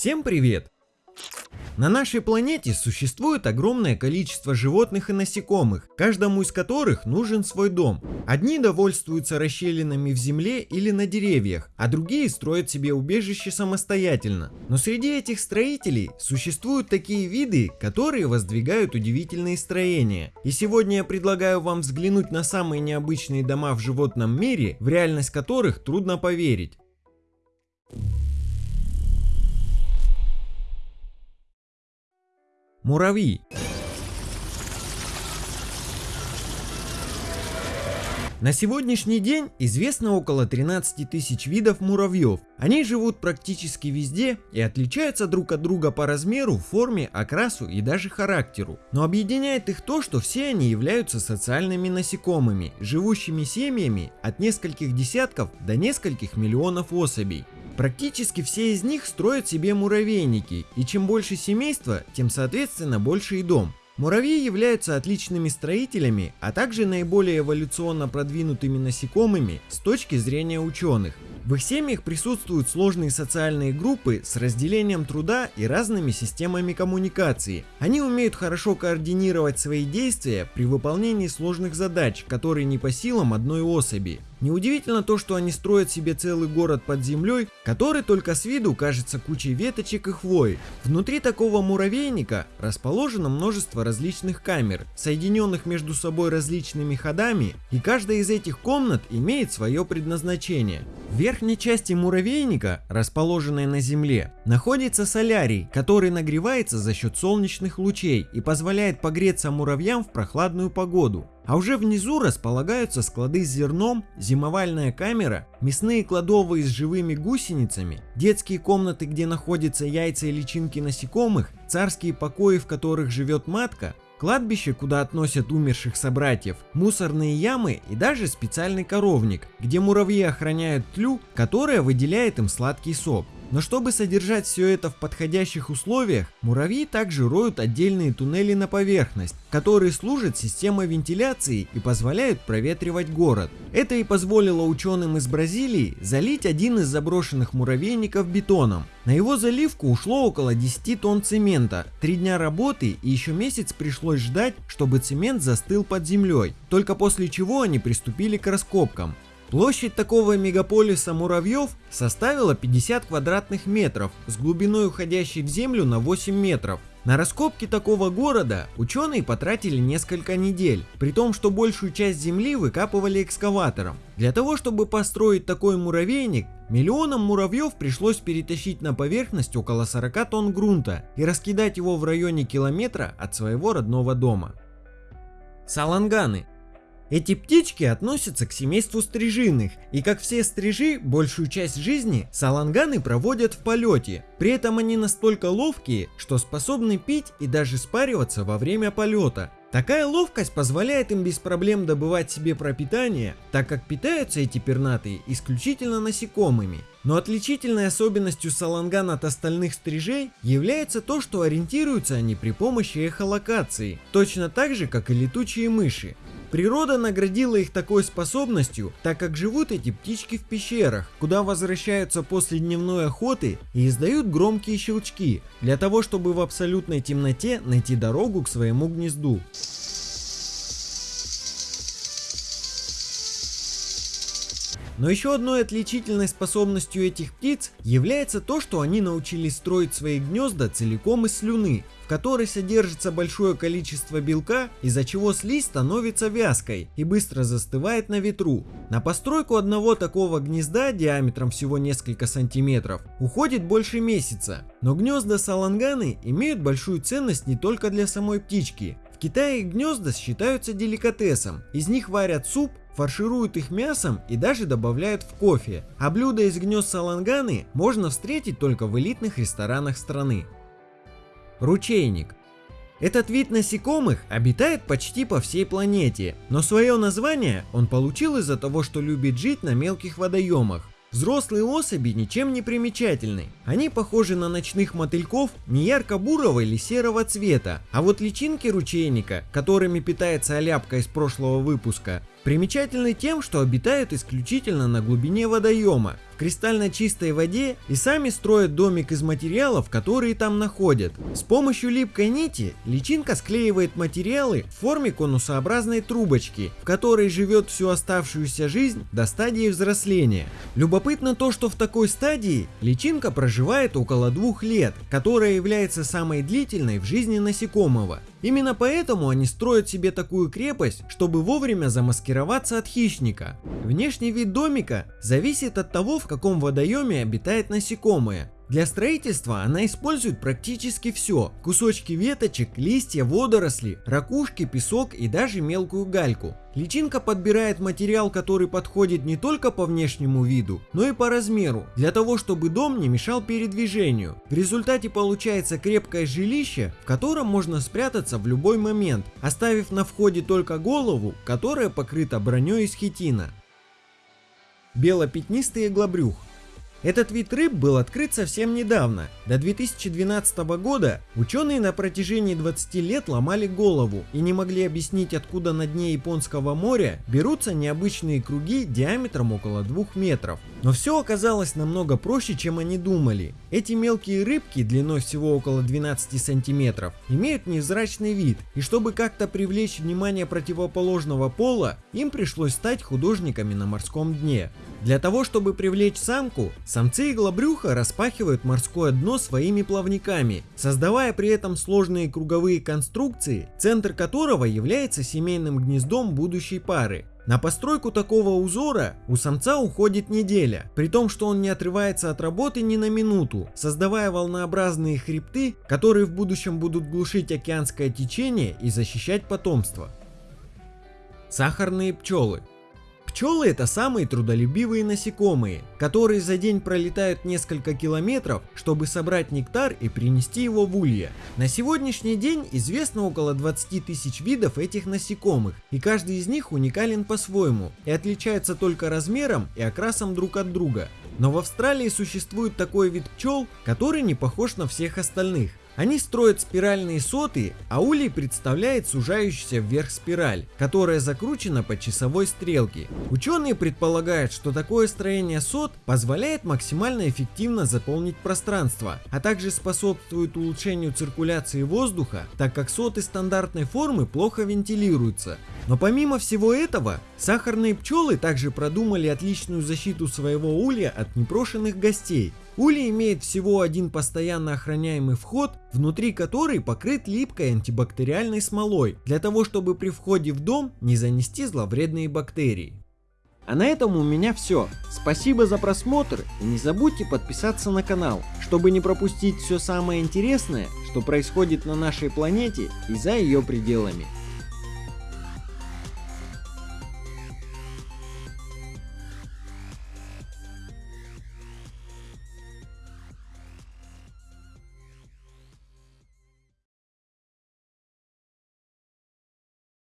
Всем привет! На нашей планете существует огромное количество животных и насекомых, каждому из которых нужен свой дом. Одни довольствуются расщелинами в земле или на деревьях, а другие строят себе убежище самостоятельно. Но среди этих строителей существуют такие виды, которые воздвигают удивительные строения. И сегодня я предлагаю вам взглянуть на самые необычные дома в животном мире, в реальность которых трудно поверить. Муравьи. На сегодняшний день известно около 13 тысяч видов муравьев. Они живут практически везде и отличаются друг от друга по размеру, форме, окрасу и даже характеру. Но объединяет их то, что все они являются социальными насекомыми, живущими семьями от нескольких десятков до нескольких миллионов особей. Практически все из них строят себе муравейники, и чем больше семейства, тем соответственно больше и дом. Муравьи являются отличными строителями, а также наиболее эволюционно продвинутыми насекомыми с точки зрения ученых. В их семьях присутствуют сложные социальные группы с разделением труда и разными системами коммуникации. Они умеют хорошо координировать свои действия при выполнении сложных задач, которые не по силам одной особи. Неудивительно то, что они строят себе целый город под землей, который только с виду кажется кучей веточек и хвои. Внутри такого муравейника расположено множество различных камер, соединенных между собой различными ходами, и каждая из этих комнат имеет свое предназначение. В верхней части муравейника, расположенной на земле, находится солярий, который нагревается за счет солнечных лучей и позволяет погреться муравьям в прохладную погоду. А уже внизу располагаются склады с зерном, зимовальная камера, мясные кладовые с живыми гусеницами, детские комнаты, где находятся яйца и личинки насекомых, царские покои, в которых живет матка, кладбище, куда относят умерших собратьев, мусорные ямы и даже специальный коровник, где муравьи охраняют тлю, которая выделяет им сладкий сок. Но чтобы содержать все это в подходящих условиях, муравьи также роют отдельные туннели на поверхность, которые служат системой вентиляции и позволяют проветривать город. Это и позволило ученым из Бразилии залить один из заброшенных муравейников бетоном. На его заливку ушло около 10 тонн цемента, 3 дня работы и еще месяц пришлось ждать, чтобы цемент застыл под землей, только после чего они приступили к раскопкам. Площадь такого мегаполиса муравьев составила 50 квадратных метров с глубиной уходящей в землю на 8 метров. На раскопки такого города ученые потратили несколько недель, при том, что большую часть земли выкапывали экскаватором. Для того, чтобы построить такой муравейник, миллионам муравьев пришлось перетащить на поверхность около 40 тонн грунта и раскидать его в районе километра от своего родного дома. Саланганы эти птички относятся к семейству стрижиных, и как все стрижи, большую часть жизни саланганы проводят в полете. При этом они настолько ловкие, что способны пить и даже спариваться во время полета. Такая ловкость позволяет им без проблем добывать себе пропитание, так как питаются эти пернатые исключительно насекомыми. Но отличительной особенностью саланган от остальных стрижей является то, что ориентируются они при помощи эхолокации, точно так же, как и летучие мыши. Природа наградила их такой способностью, так как живут эти птички в пещерах, куда возвращаются после дневной охоты и издают громкие щелчки, для того чтобы в абсолютной темноте найти дорогу к своему гнезду. Но еще одной отличительной способностью этих птиц является то, что они научились строить свои гнезда целиком из слюны, в которой содержится большое количество белка, из-за чего слизь становится вязкой и быстро застывает на ветру. На постройку одного такого гнезда диаметром всего несколько сантиметров уходит больше месяца. Но гнезда саланганы имеют большую ценность не только для самой птички. В Китае гнезда считаются деликатесом, из них варят суп, фаршируют их мясом и даже добавляют в кофе. А блюда из гнезд саланганы можно встретить только в элитных ресторанах страны. Ручейник. Этот вид насекомых обитает почти по всей планете, но свое название он получил из-за того, что любит жить на мелких водоемах. Взрослые особи ничем не примечательны. Они похожи на ночных мотыльков не ярко-бурого или серого цвета, а вот личинки ручейника, которыми питается оляпка из прошлого выпуска, примечательны тем, что обитают исключительно на глубине водоема, кристально чистой воде и сами строят домик из материалов, которые там находят. С помощью липкой нити личинка склеивает материалы в форме конусообразной трубочки, в которой живет всю оставшуюся жизнь до стадии взросления. Любопытно то, что в такой стадии личинка проживает около двух лет, которая является самой длительной в жизни насекомого. Именно поэтому они строят себе такую крепость, чтобы вовремя замаскироваться от хищника. Внешний вид домика зависит от того, в каком водоеме обитает насекомое. Для строительства она использует практически все. Кусочки веточек, листья, водоросли, ракушки, песок и даже мелкую гальку. Личинка подбирает материал, который подходит не только по внешнему виду, но и по размеру, для того, чтобы дом не мешал передвижению. В результате получается крепкое жилище, в котором можно спрятаться в любой момент, оставив на входе только голову, которая покрыта броней из хитина. Белопятнистый иглобрюх этот вид рыб был открыт совсем недавно. До 2012 года ученые на протяжении 20 лет ломали голову и не могли объяснить, откуда на дне Японского моря берутся необычные круги диаметром около 2 метров. Но все оказалось намного проще, чем они думали. Эти мелкие рыбки длиной всего около 12 сантиметров имеют невзрачный вид, и чтобы как-то привлечь внимание противоположного пола, им пришлось стать художниками на морском дне. Для того, чтобы привлечь самку, самцы иглобрюха распахивают морское дно своими плавниками, создавая при этом сложные круговые конструкции, центр которого является семейным гнездом будущей пары. На постройку такого узора у самца уходит неделя, при том, что он не отрывается от работы ни на минуту, создавая волнообразные хребты, которые в будущем будут глушить океанское течение и защищать потомство. Сахарные пчелы Пчелы это самые трудолюбивые насекомые, которые за день пролетают несколько километров, чтобы собрать нектар и принести его в улье. На сегодняшний день известно около 20 тысяч видов этих насекомых, и каждый из них уникален по-своему и отличается только размером и окрасом друг от друга. Но в Австралии существует такой вид пчел, который не похож на всех остальных. Они строят спиральные соты, а улей представляет сужающуюся вверх спираль, которая закручена по часовой стрелке. Ученые предполагают, что такое строение сот позволяет максимально эффективно заполнить пространство, а также способствует улучшению циркуляции воздуха, так как соты стандартной формы плохо вентилируются. Но помимо всего этого, сахарные пчелы также продумали отличную защиту своего улья от непрошенных гостей. Улей имеет всего один постоянно охраняемый вход, внутри который покрыт липкой антибактериальной смолой, для того чтобы при входе в дом не занести зловредные бактерии. А на этом у меня все. Спасибо за просмотр и не забудьте подписаться на канал, чтобы не пропустить все самое интересное, что происходит на нашей планете и за ее пределами.